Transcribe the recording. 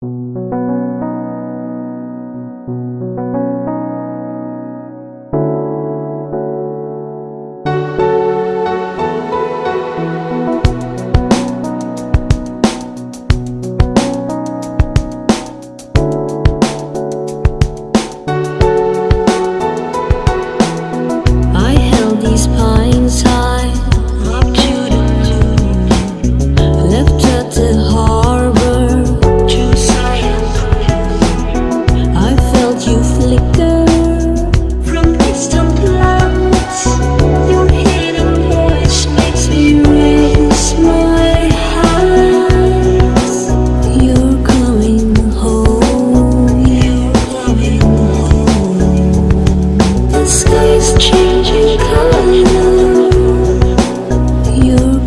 I I you flicker from distant lands. Your hidden voice makes me raise my hands. You're coming home. You're coming home. The sky's changing color. You're